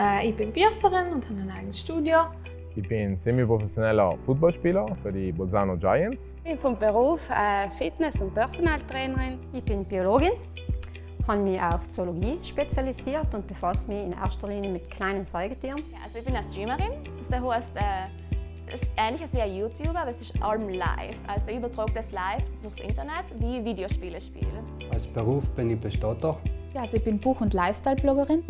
Äh, ich bin Piercerin und habe ein eigenes Studio. Ich bin semi-professioneller Footballspieler für die Bolzano Giants. Ich bin vom Beruf äh, Fitness- und Personaltrainerin. Ich bin Biologin, habe mich auf Zoologie spezialisiert und befasse mich in erster Linie mit kleinen Säugetieren. Ja, also ich bin eine Streamerin. Das heißt, äh, ist ähnlich als wie ein YouTuber, aber es ist allem live. Also ich übertrage das live durchs Internet, wie Videospiele spielen. Als Beruf bin ich Bestatter. Ja, also ich bin Buch- und Lifestyle-Bloggerin.